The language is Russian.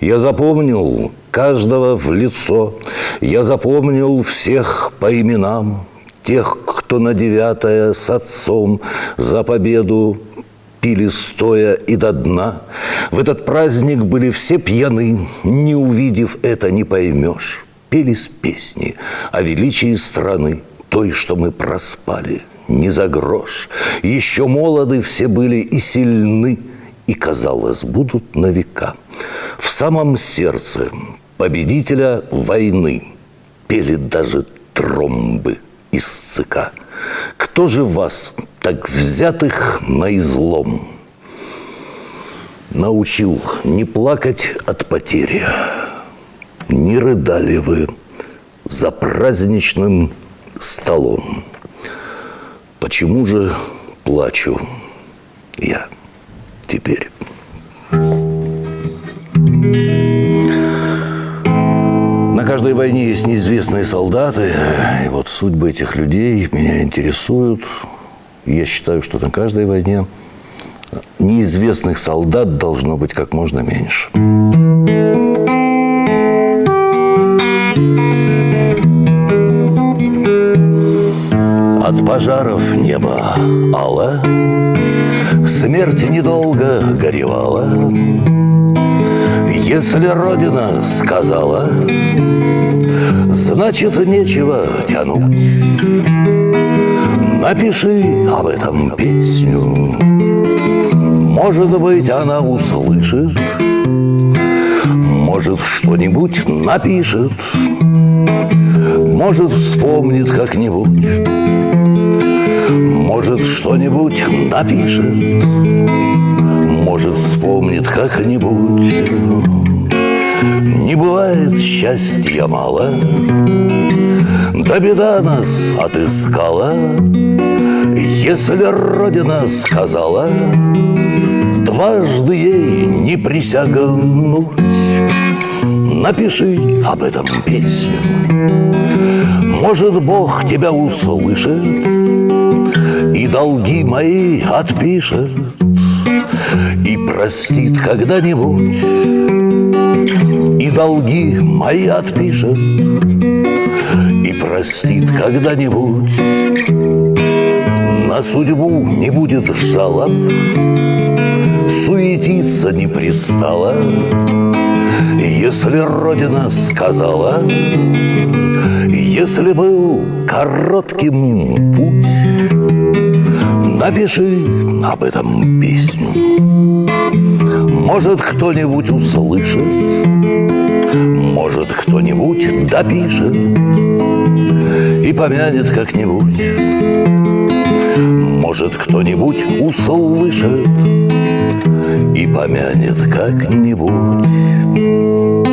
Я запомнил каждого в лицо, я запомнил всех по именам, тех, кто на девятое с отцом за победу пили стоя и до дна. В этот праздник были все пьяны, не увидев это не поймешь. Пелись песни о величии страны, той, что мы проспали, не за грош. Еще молоды все были и сильны, и, казалось, будут на века. В самом сердце победителя войны пели даже тромбы из ЦК. Кто же вас, так взятых на излом, научил не плакать от потери? Не рыдали вы за праздничным столом? Почему же плачу я теперь? Каждой войне есть неизвестные солдаты, и вот судьбы этих людей меня интересуют. Я считаю, что на каждой войне неизвестных солдат должно быть как можно меньше. От пожаров небо ало, Смерть недолго горевала. Если Родина сказала, Значит, нечего тянуть. Напиши об этом песню, Может быть, она услышит, Может, что-нибудь напишет, Может, вспомнит как-нибудь, Может, что-нибудь напишет, Может, вспомнит как-нибудь. Не бывает счастья мало, Да беда нас отыскала, Если Родина сказала Дважды ей не присягнуть. Напиши об этом песню. Может, Бог тебя услышит И долги мои отпишет И простит когда-нибудь. И долги мои отпишет И простит когда-нибудь. На судьбу не будет жалоб Суетиться не пристала. Если Родина сказала Если был коротким путь Напиши об этом песню. Может, кто-нибудь услышит Может, кто-нибудь допишет И помянет как-нибудь. Может, кто-нибудь услышит И помянет как-нибудь